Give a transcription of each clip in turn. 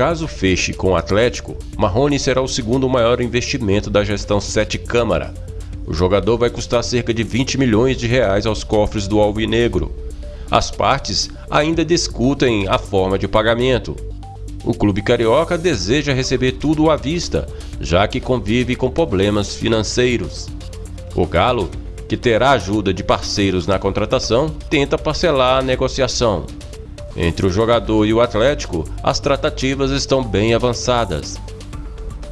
Caso feche com o Atlético, Marrone será o segundo maior investimento da gestão Sete Câmara. O jogador vai custar cerca de 20 milhões de reais aos cofres do Alvinegro. As partes ainda discutem a forma de pagamento. O clube carioca deseja receber tudo à vista, já que convive com problemas financeiros. O Galo, que terá ajuda de parceiros na contratação, tenta parcelar a negociação. Entre o jogador e o Atlético, as tratativas estão bem avançadas.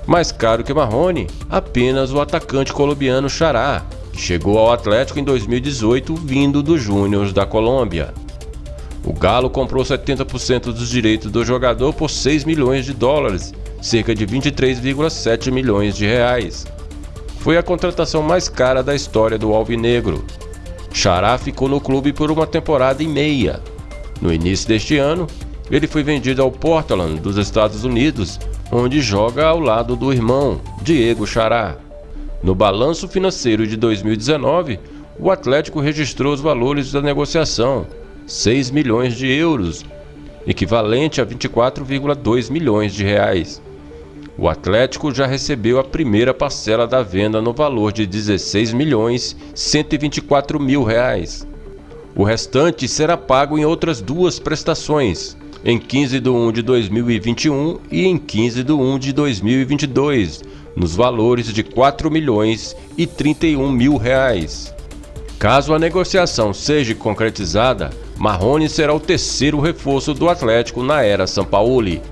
Mais caro que Marrone, apenas o atacante colombiano Xará, que chegou ao Atlético em 2018 vindo dos Júniors da Colômbia. O Galo comprou 70% dos direitos do jogador por 6 milhões de dólares, cerca de 23,7 milhões de reais. Foi a contratação mais cara da história do Alvinegro. Xará ficou no clube por uma temporada e meia, no início deste ano, ele foi vendido ao Portland dos Estados Unidos, onde joga ao lado do irmão, Diego Chará. No balanço financeiro de 2019, o Atlético registrou os valores da negociação, 6 milhões de euros, equivalente a 24,2 milhões de reais. O Atlético já recebeu a primeira parcela da venda no valor de 16 milhões 124 mil reais. O restante será pago em outras duas prestações, em 15 de 1 de 2021 e em 15 de 1 de 2022, nos valores de 4 milhões e 31 mil reais. Caso a negociação seja concretizada, Marrone será o terceiro reforço do Atlético na era Sampaoli.